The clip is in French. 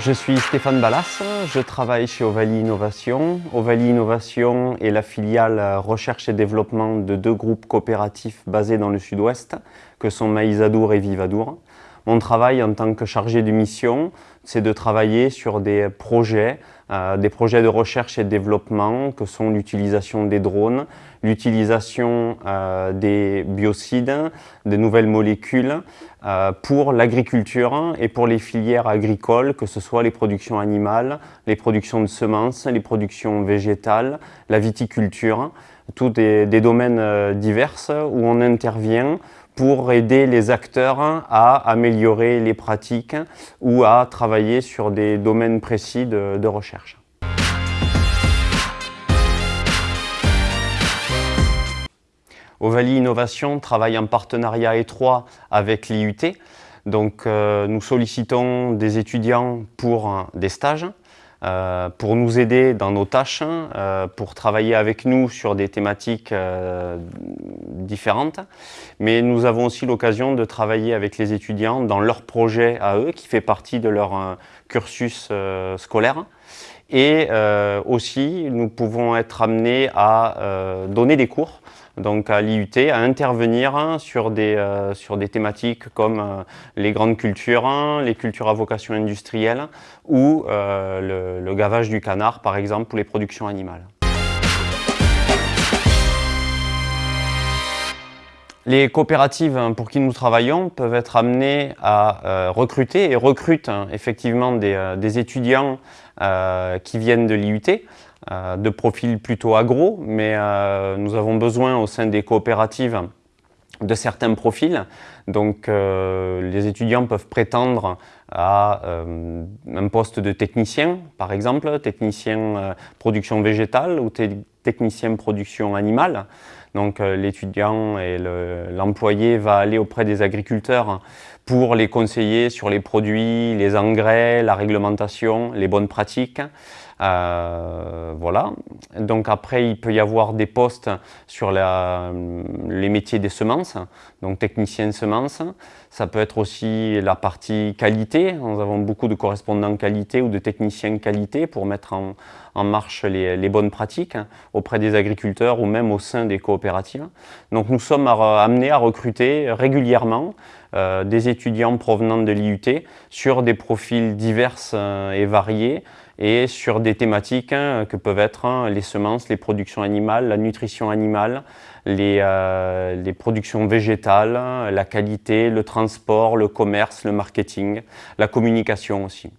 Je suis Stéphane Ballas, je travaille chez Ovalie Innovation. Ovalie Innovation est la filiale recherche et développement de deux groupes coopératifs basés dans le sud-ouest, que sont Maïsadour et Vivadour. Mon travail en tant que chargé de mission, c'est de travailler sur des projets, euh, des projets de recherche et de développement que sont l'utilisation des drones, l'utilisation euh, des biocides, des nouvelles molécules euh, pour l'agriculture et pour les filières agricoles, que ce soit les productions animales, les productions de semences, les productions végétales, la viticulture, tous des, des domaines divers où on intervient pour aider les acteurs à améliorer les pratiques ou à travailler sur des domaines précis de, recherche. Ovalie Innovation travaille en partenariat étroit avec l'IUT. Donc, euh, nous sollicitons des étudiants pour des stages, euh, pour nous aider dans nos tâches, euh, pour travailler avec nous sur des thématiques différentes. Mais nous avons aussi l'occasion de travailler avec les étudiants dans leur projet à eux, qui fait partie de leur cursus scolaire. Et aussi, nous pouvons être amenés à donner des cours donc à l'IUT, à intervenir sur des, euh, sur des thématiques comme euh, les grandes cultures, les cultures à vocation industrielle ou euh, le, gavage du canard par exemple pour les productions animales. Les coopératives pour qui nous travaillons peuvent être amenées à recruter et recrutent hein, effectivement des, des étudiants qui viennent de l'IUT euh, de profils plutôt agro, mais euh, nous avons besoin au sein des coopératives de certains profils. Donc euh, les étudiants peuvent prétendre à un poste de technicien, par exemple, technicien production végétale ou technicien production animale. Donc l'étudiant et l'employé va aller auprès des agriculteurs pour les conseiller sur les produits, les engrais, la réglementation, les bonnes pratiques. Euh, voilà. Donc après, il peut y avoir des postes sur les métiers des semences, donc technicien semences. Ça peut être aussi la partie qualité. Nous avons beaucoup de correspondants qualité ou de techniciens qualité pour mettre en, marche les, bonnes pratiques auprès des agriculteurs ou même au sein des coopératives. Donc nous sommes amenés à recruter régulièrement euh, des étudiants provenant de l'IUT sur des profils divers euh, et variés et sur des thématiques hein, que peuvent être hein, les semences, les productions animales, la nutrition animale, les, euh, les, productions végétales, la qualité, le transport, le commerce, le marketing, la communication aussi.